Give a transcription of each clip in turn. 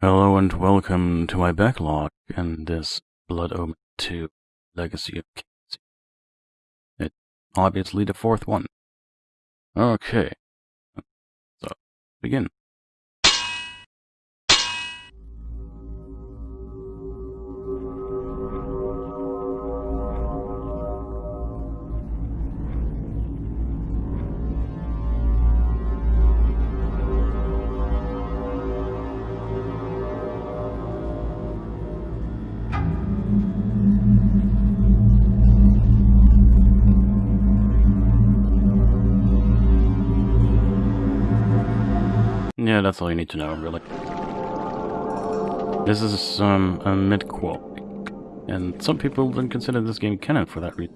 Hello and welcome to my backlog and this Blood Omen 2 Legacy of Casey. It's obviously the fourth one. Okay. So, begin. Yeah, that's all you need to know, really. This is um, a mid-quel, and some people don't consider this game canon for that reason.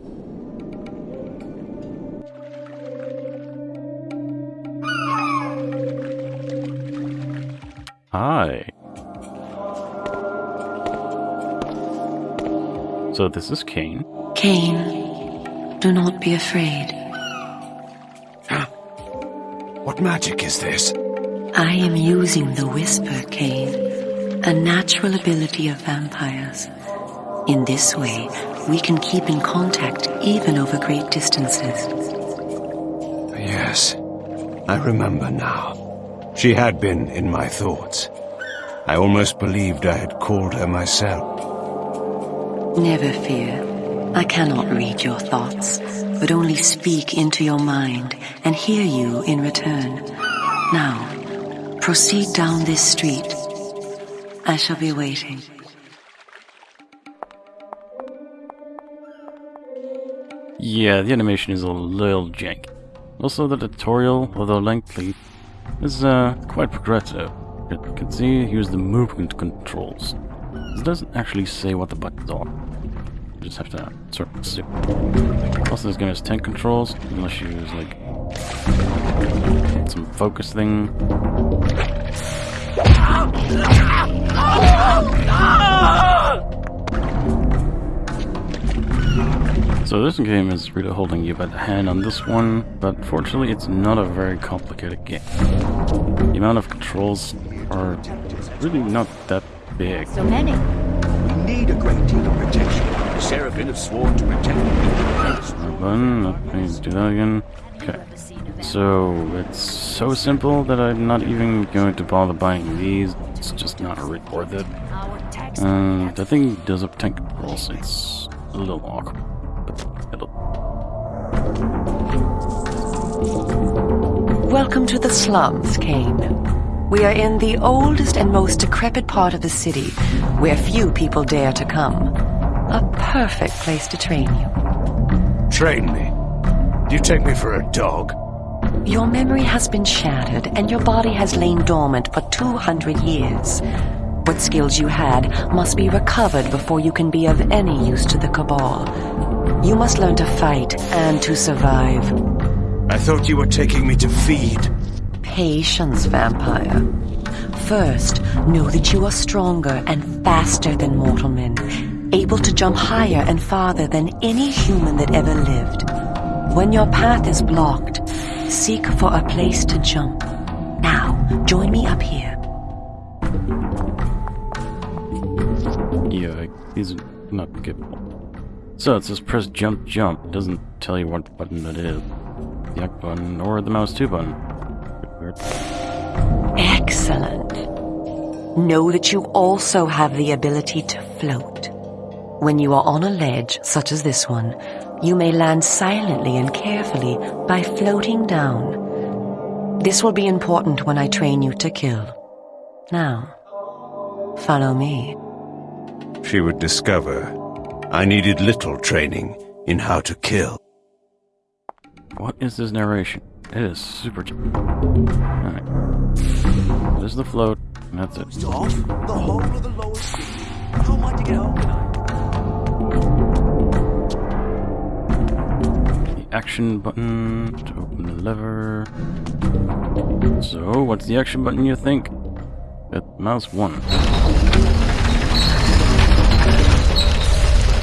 Hi. So this is Kain. Kain, do not be afraid. What magic is this? I am using the Whisper, Kain, a natural ability of vampires. In this way, we can keep in contact even over great distances. Yes, I remember now. She had been in my thoughts. I almost believed I had called her myself. Never fear. I cannot read your thoughts, but only speak into your mind and hear you in return. Now, proceed down this street. I shall be waiting. Yeah, the animation is a little janky. Also, the tutorial, although lengthy, is uh, quite progressive. You can see, here's the movement controls. This doesn't actually say what the buttons are. You just have to sort of assume. Also, this game has tank controls, unless you use, like, some focus thing. So this game is really holding you by the hand on this one, but fortunately it's not a very complicated game. The amount of controls are really not that big. So many. We need a great deal of protection. The Sarafan have sworn to protect Right button, let me do that again. Okay. So it's so simple that I'm not even going to bother buying these. It's just not really worth it. Uh, the thing does have tank controls. It's a little awkward. But it'll Welcome to the slums, Kain. We are in the oldest and most decrepit part of the city, where few people dare to come. A perfect place to train you. Train me. You take me for a dog? Your memory has been shattered, and your body has lain dormant for 200 years. What skills you had must be recovered before you can be of any use to the Cabal. You must learn to fight and to survive. I thought you were taking me to feed. Patience, vampire. First, know that you are stronger and faster than mortal men, able to jump higher and farther than any human that ever lived. When your path is blocked, seek for a place to jump. Now, join me up here. Yeah, these are not good. So it says press jump jump. It doesn't tell you what button it is. The X button or the mouse 2 button. Excellent. Know that you also have the ability to float. When you are on a ledge, such as this one, you may land silently and carefully by floating down. This will be important when I train you to kill. Now, follow me. She would discover I needed little training in how to kill. What is this narration? It is super. Alright. There's the float, and that's it. Stop! The whole of the lower city. How am I to get home tonight? Action button to open the lever. So, what's the action button you think? It's mouse 1.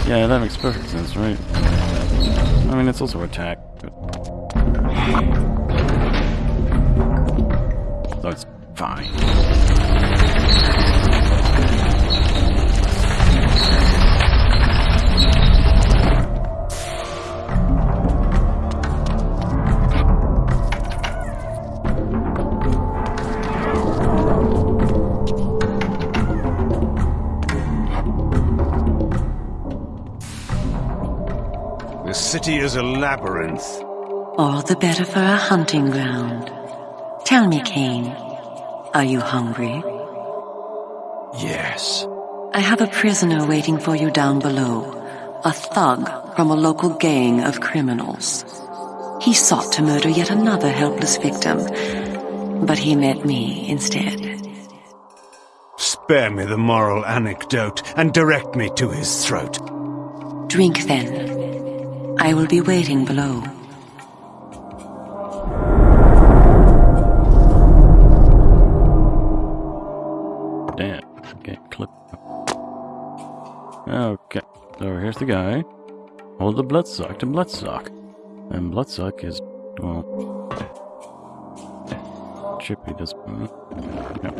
Yeah, that makes perfect sense, right? I mean, it's also attack, but... So it's fine. City is a labyrinth. All the better for a hunting ground. Tell me, Kain, are you hungry? Yes. I have a prisoner waiting for you down below. A thug from a local gang of criminals. He sought to murder yet another helpless victim, but he met me instead. Spare me the moral anecdote and direct me to his throat. Drink then. I will be waiting below. Damn. Okay, clip. Okay. So here's the guy. Hold the bloodsuck to bloodsuck. And bloodsuck is, well... Chippy does... yeah.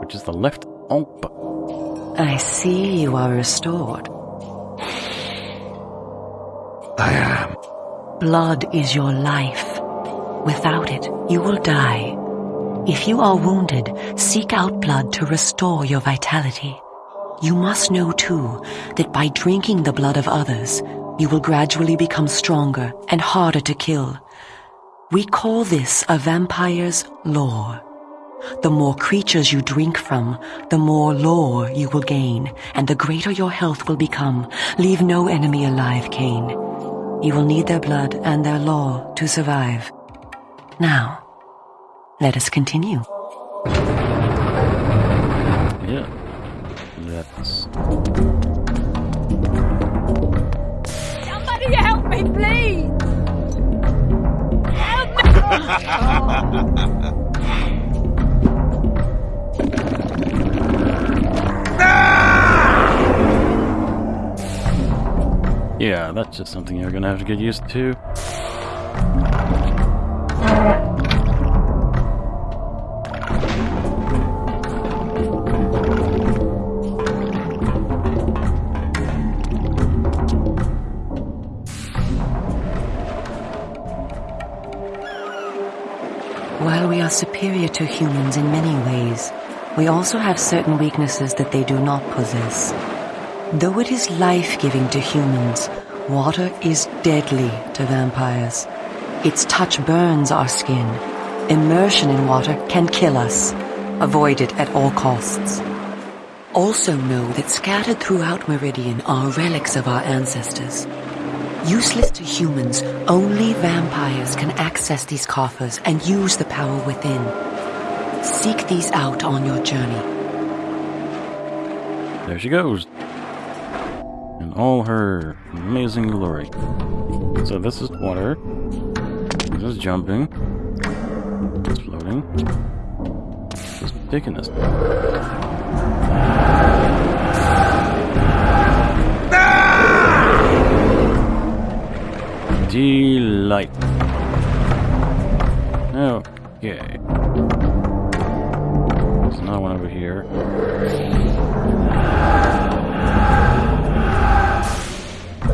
Which is the left oh, ump. I see you are restored. I am. Blood is your life. Without it, you will die. If you are wounded, seek out blood to restore your vitality. You must know too that by drinking the blood of others, you will gradually become stronger and harder to kill. We call this a vampire's lore. The more creatures you drink from, the more lore you will gain, and the greater your health will become. Leave no enemy alive, Kain. You will need their blood and their lore to survive. Now, let us continue. Yeah. That's... Somebody help me, please! Help me! Yeah, that's just something you're gonna have to get used to. While we are superior to humans in many ways, we also have certain weaknesses that they do not possess. Though it is life-giving to humans, water is deadly to vampires. Its touch burns our skin. Immersion in water can kill us. Avoid it at all costs. Also know that scattered throughout Meridian are relics of our ancestors. Useless to humans, only vampires can access these coffers and use the power within. Seek these out on your journey. There she goes. In all her amazing glory. So this is water. This is jumping. This is floating. This is taking this. Delight. Okay. There's another one over here.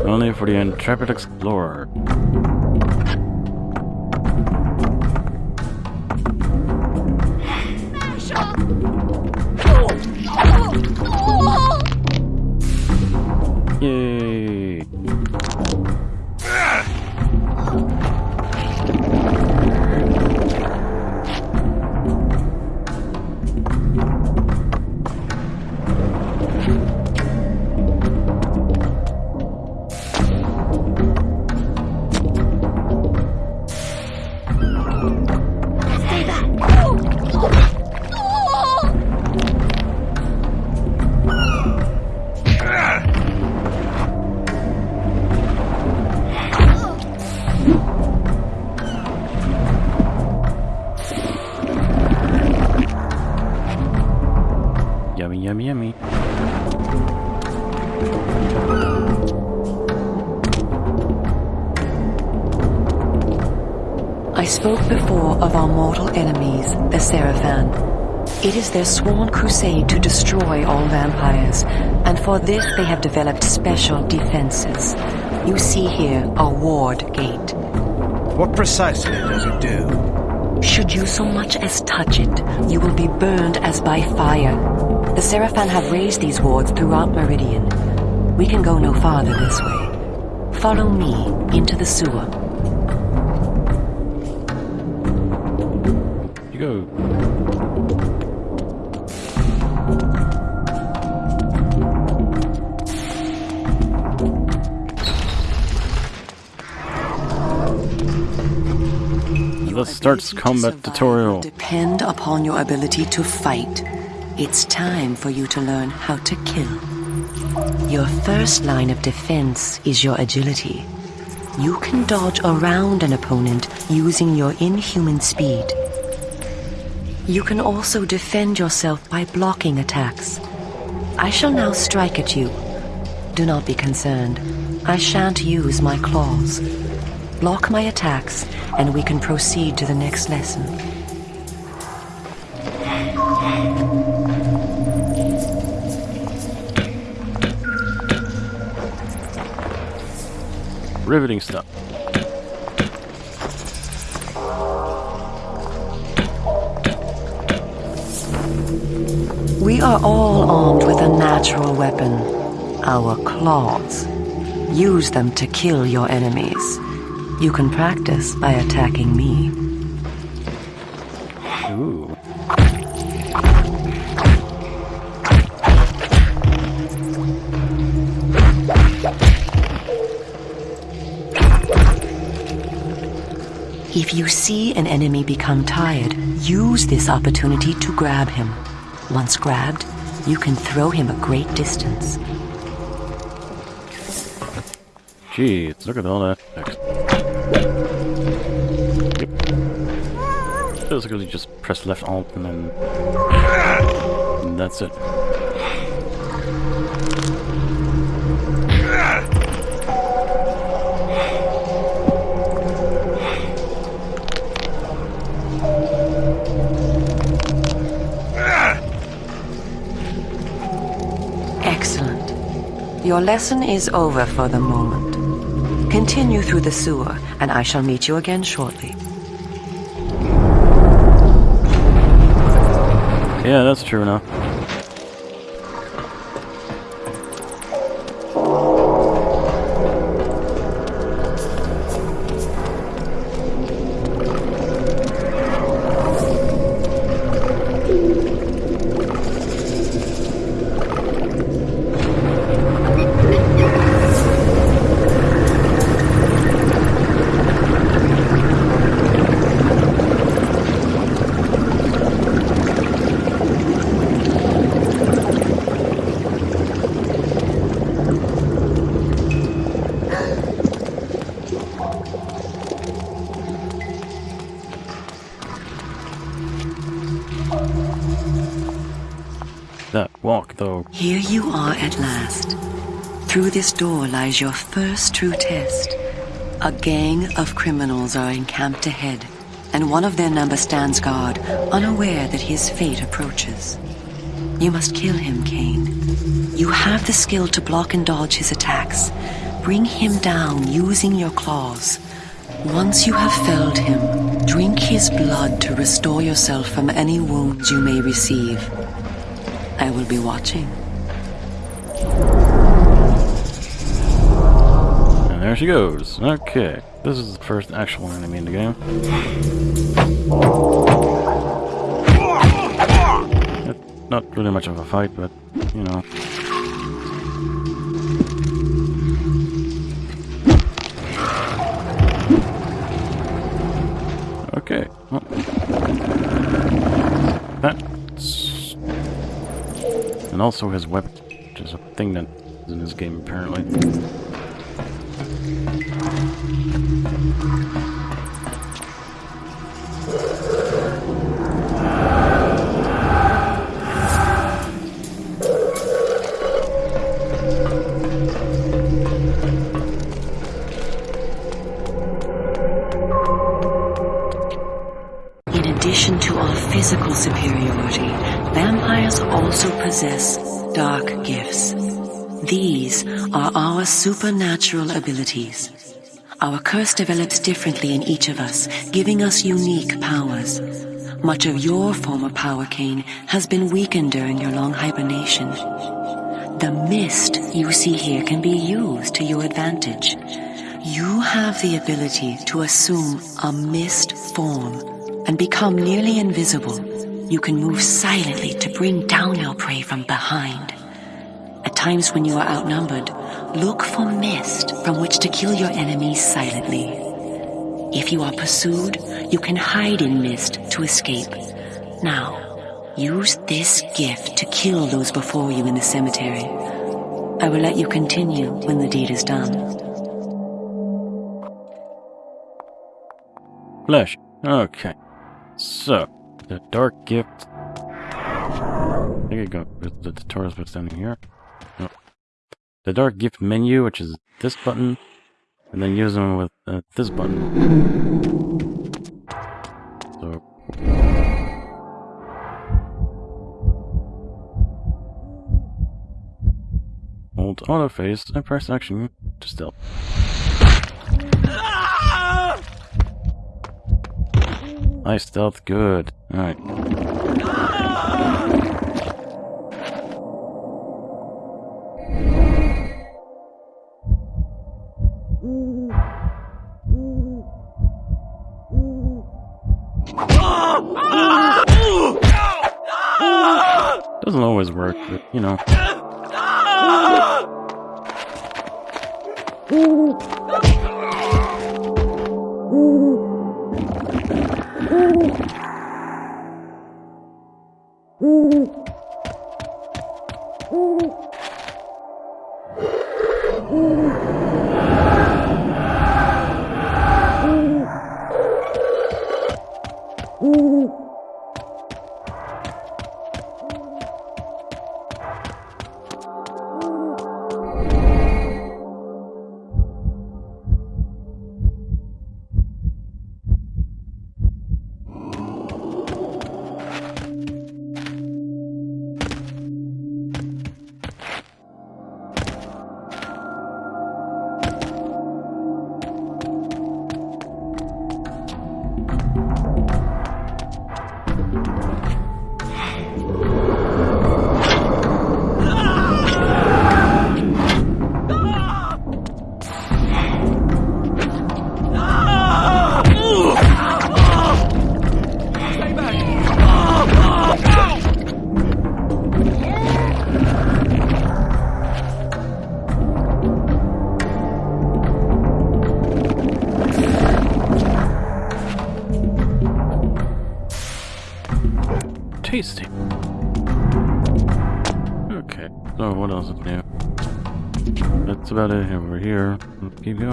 Only for the intrepid explorer. Yay! spoke before of our mortal enemies, the Sarafan. It is their sworn crusade to destroy all vampires, and for this they have developed special defenses. You see here a ward gate. What precisely does it do? Should you so much as touch it, you will be burned as by fire. The Sarafan have raised these wards throughout Meridian. We can go no farther this way. Follow me into the sewer. You go. Let's start ability to combat tutorial. Depend upon your ability to fight. It's time for you to learn how to kill. Your first line of defense is your agility. You can dodge around an opponent using your inhuman speed. You can also defend yourself by blocking attacks. I shall now strike at you. Do not be concerned. I shan't use my claws. Block my attacks, and we can proceed to the next lesson. Riveting stuff. We are all armed with a natural weapon, our claws. Use them to kill your enemies. You can practice by attacking me. Ooh. If you see an enemy become tired, use this opportunity to grab him. Once grabbed, you can throw him a great distance. Jeez, look at all that. Basically just press left alt and then... And that's it. Your lesson is over for the moment. Continue through the sewer, and I shall meet you again shortly. Yeah, that's true now. That walk, though. Here you are at last. Through this door lies your first true test. A gang of criminals are encamped ahead, and one of their number stands guard, unaware that his fate approaches. You must kill him, Kain. You have the skill to block and dodge his attacks. Bring him down using your claws. Once you have felled him, drink his blood to restore yourself from any wounds you may receive. I will be watching. And there she goes. Okay. This is the first actual enemy in the game. It- not really much of a fight, but, you know. Okay. Well. And also his weapon, which is a thing that is in this game, apparently. Supernatural abilities. Our curse develops differently in each of us, giving us unique powers. Much of your former power, Kain, has been weakened during your long hibernation. The mist you see here can be used to your advantage. You have the ability to assume a mist form and become nearly invisible. You can move silently to bring down your prey from behind. At times when you are outnumbered, look for mist from which to kill your enemies silently. If you are pursued, you can hide in mist to escape. Now, use this gift to kill those before you in the cemetery. I will let you continue when the deed is done. Flesh. Okay. So, the dark gift. I think I got the, tutorial's what's down here. The dark gift menu, which is this button, and then use them with uh, this button. So. Hold auto face and press action to stealth. Nice stealth, good. Alright. Doesn't always work, but you know. tasty.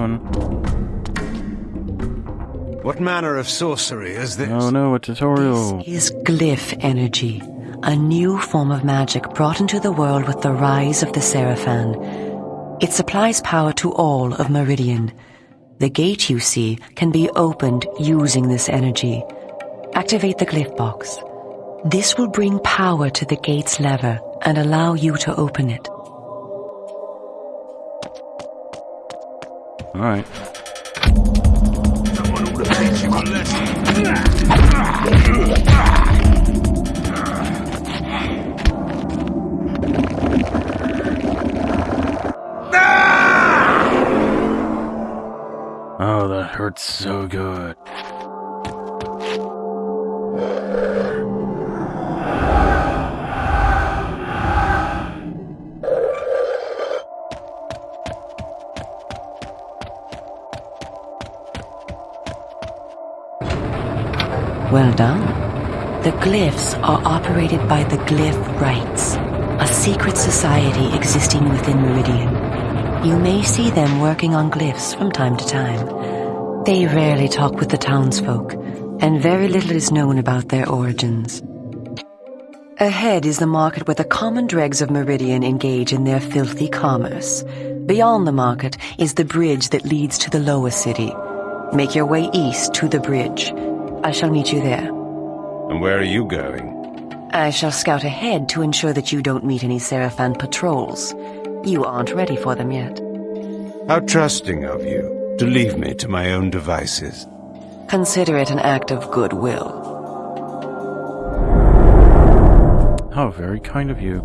Let's keep going. What manner of sorcery is this? Oh no, a tutorial. This is glyph energy, a new form of magic brought into the world with the rise of the Sarafan. It supplies power to all of Meridian. The gate you see can be opened using this energy. Activate the glyph box. This will bring power to the gate's lever and allow you to open it. Alright. Someone ought to teach you a lesson. Oh, that hurts so good. Done. The glyphs are operated by the Glyph Rites, a secret society existing within Meridian. You may see them working on glyphs from time to time. They rarely talk with the townsfolk, and very little is known about their origins. Ahead is the market where the common dregs of Meridian engage in their filthy commerce. Beyond the market is the bridge that leads to the lower city. Make your way east to the bridge. I shall meet you there. And where are you going? I shall scout ahead to ensure that you don't meet any Sarafan patrols. You aren't ready for them yet. How trusting of you to leave me to my own devices. Consider it an act of goodwill. How very kind of you.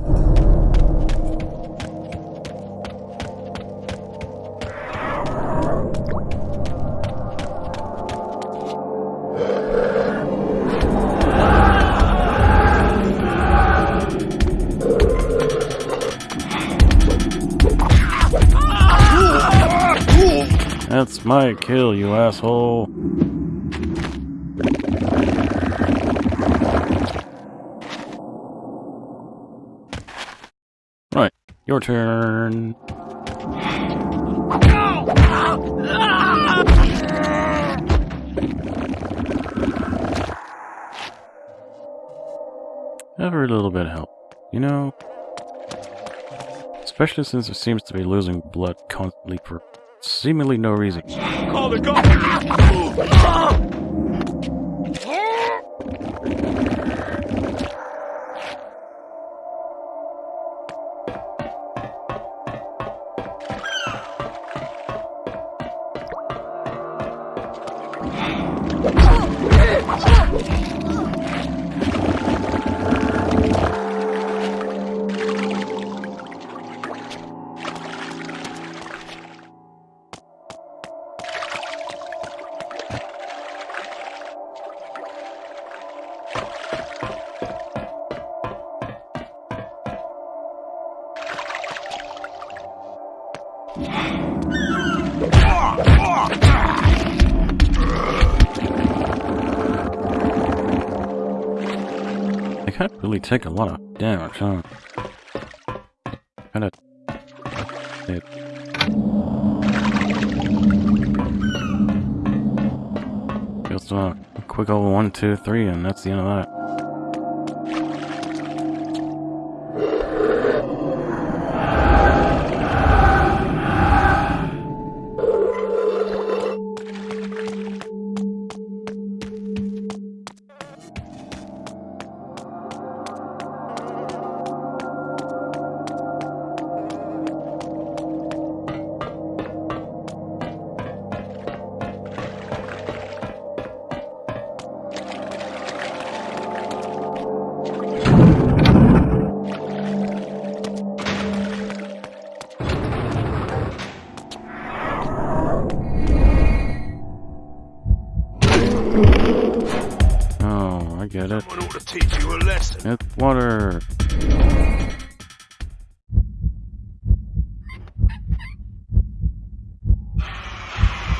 My kill, you asshole. Right, your turn. Every little bit of help, you know? Especially since it seems to be losing blood constantly for seemingly no reason. Call the guard! Really take a lot of damage, huh? Kinda... It... Just uh, a quick old one, two, three, and that's the end of that.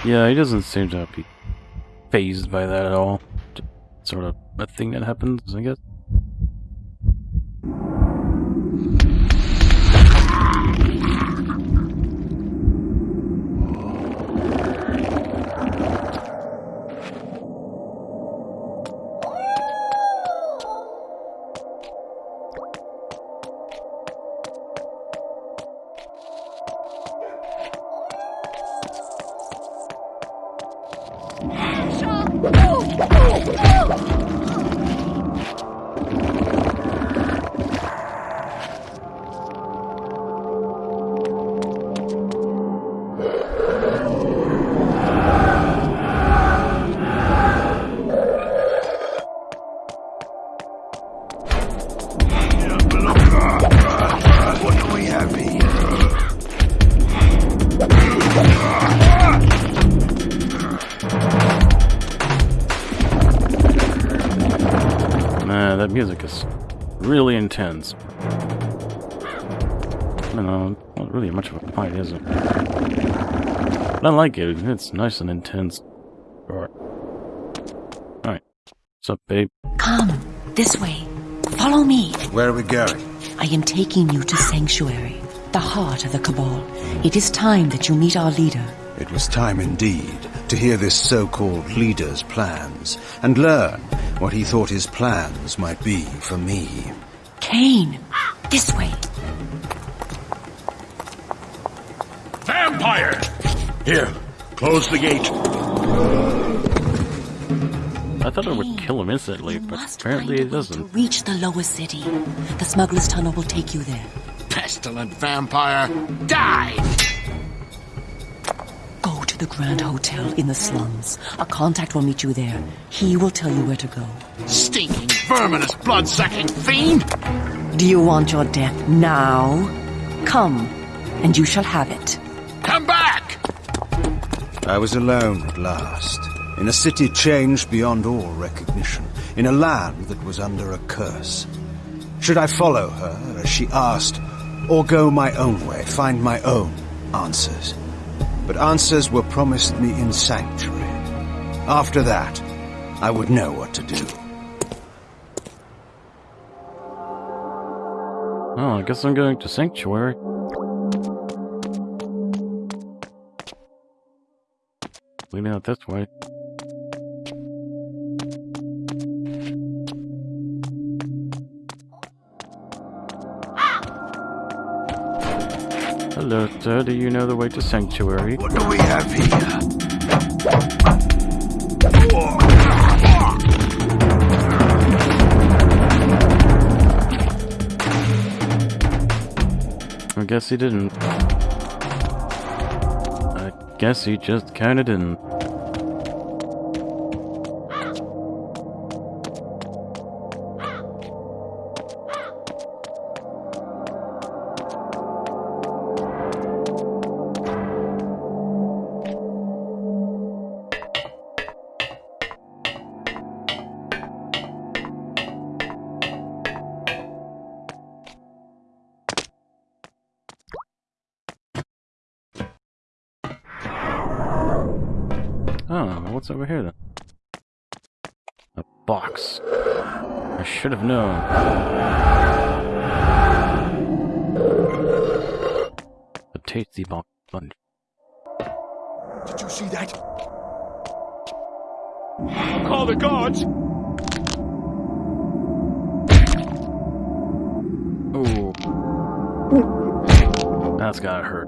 Yeah, he doesn't seem to be phased by that at all. Sort of a thing that happens, I guess. Really intense. I don't know, not really much of a fight, is it? But I like it. It's nice and intense. Alright. Alright. What's up, babe? Come, this way. Follow me. Where are we going? I am taking you to Sanctuary, the heart of the Cabal. It is time that you meet our leader. It was time indeed to hear this so-called leader's plans and learn what he thought his plans might be for me. Kain, this way. Vampire! Here, close the gate. I thought it would kill him instantly, but apparently find it doesn't. To reach the lower city. The smuggler's tunnel will take you there. Pestilent vampire, die! Go to the Grand Hotel in the slums. A contact will meet you there. He will tell you where to go. Stinking, verminous, blood-sucking fiend! Do you want your death now? Come, and you shall have it. Come back! I was alone at last, in a city changed beyond all recognition, in a land that was under a curse. Should I follow her, as she asked, or go my own way, find my own answers? But answers were promised me in Sanctuary. After that, I would know what to do. Oh, I guess I'm going to Sanctuary. Leading out this way. Hello, sir. Do you know the way to Sanctuary? What do we have here? I guess he didn't. I guess he just kinda didn't. What's over here then? A box. I should have known. A tasty box sponge. Did you see that? Call the guards! Ooh. That's gotta hurt.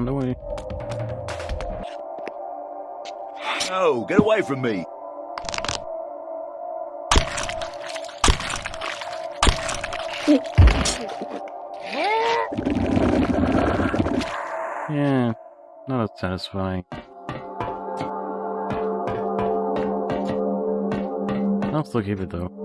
quick neck on the way. No, get away from me. Yeah, not as satisfying. I'll still keep it though.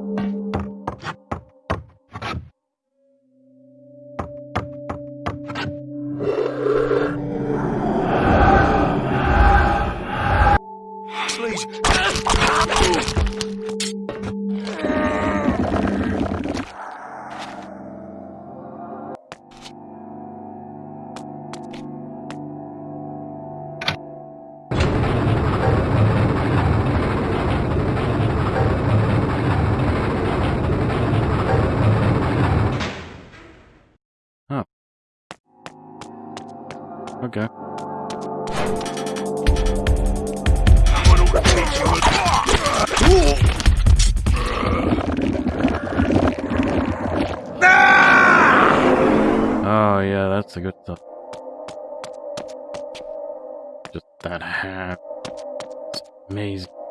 Oh yeah, that's a good stuff. Just that hat. It's amazing.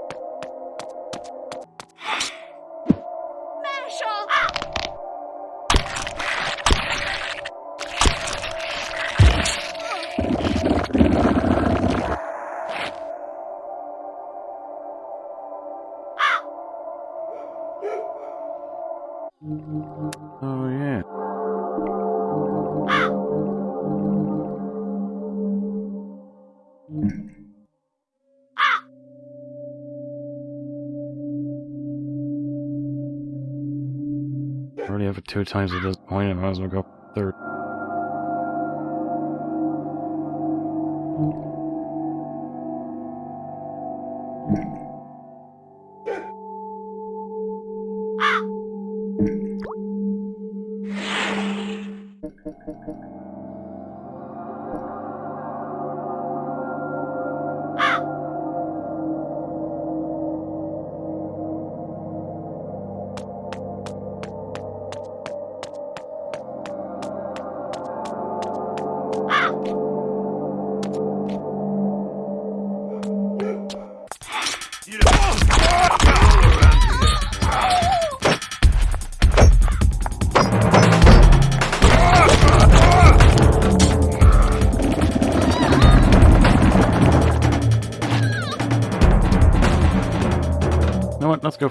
I already have it two times at this point, I might as well go third.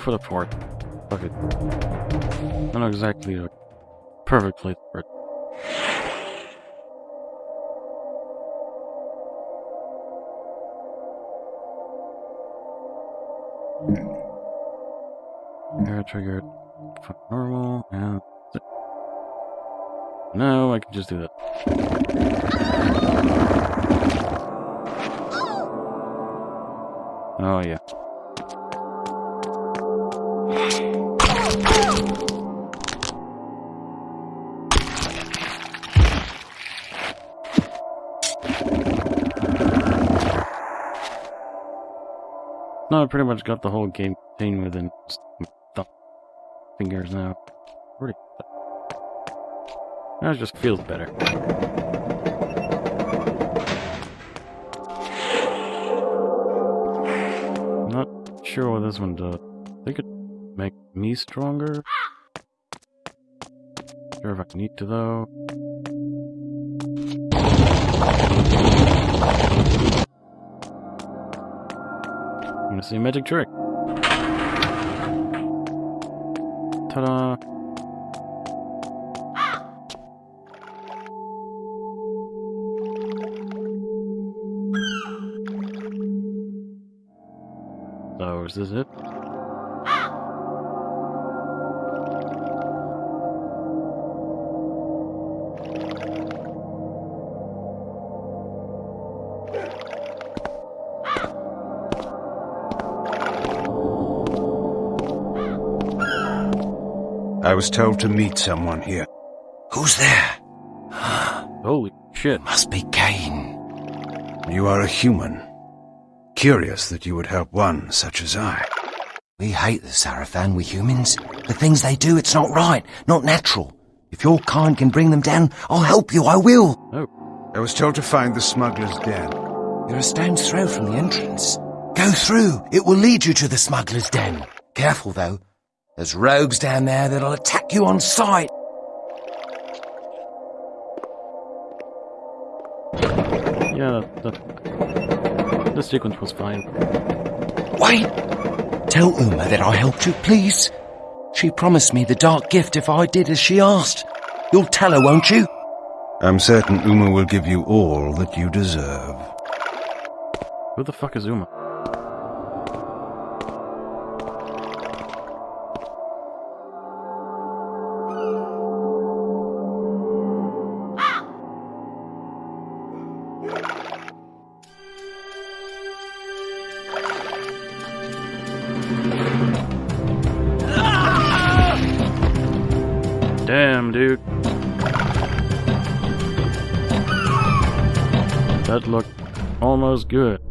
For the port. Fuck it. Not exactly a perfect place for it. Hmm. Air triggered. Fuck normal, and. No, I can just do that. Oh yeah. I pretty much got the whole game contained within fingers now. Pretty. That just feels better. Not sure what this one does. They could make me stronger. Sure if I need to though. See a magic trick. Ta-da! So, is this it? I was told to meet someone here. Who's there? Holy shit. Must be Kain. You are a human. Curious that you would help one such as I. We hate the Sarafan, we humans. The things they do, it's not right, not natural. If your kind can bring them down, I'll help you, I will. Oh, I was told to find the smuggler's den. You're a stone's throw from the entrance. Go through, it will lead you to the smuggler's den. Careful, though. There's rogues down there that'll attack you on sight. yeah, the, the, the sequence was fine. Wait! Tell Umah that I helped you, please. She promised me the dark gift if I did as she asked. You'll tell her, won't you? I'm certain Umah will give you all that you deserve. Who the fuck is Umah? That good.